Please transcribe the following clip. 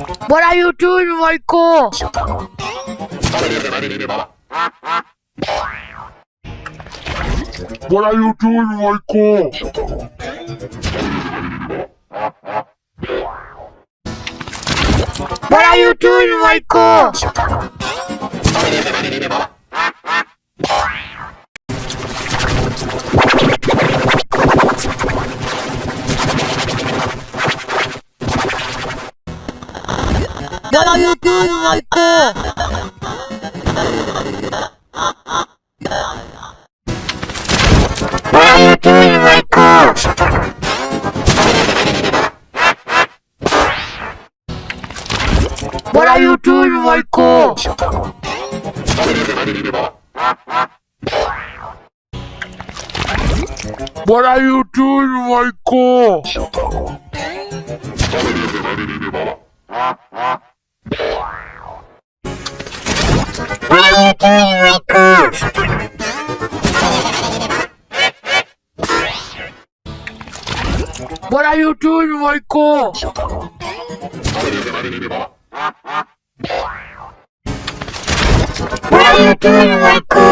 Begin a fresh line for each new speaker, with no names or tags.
What are you doing, Michael?
What are you doing, Michael?
What are you doing, Michael? What are you doing, Michael? What are you doing, Michael? What are you doing, Michael?
What are you doing, Michael?
are you doing my?
What are you doing Michael?
What are you doing Michael?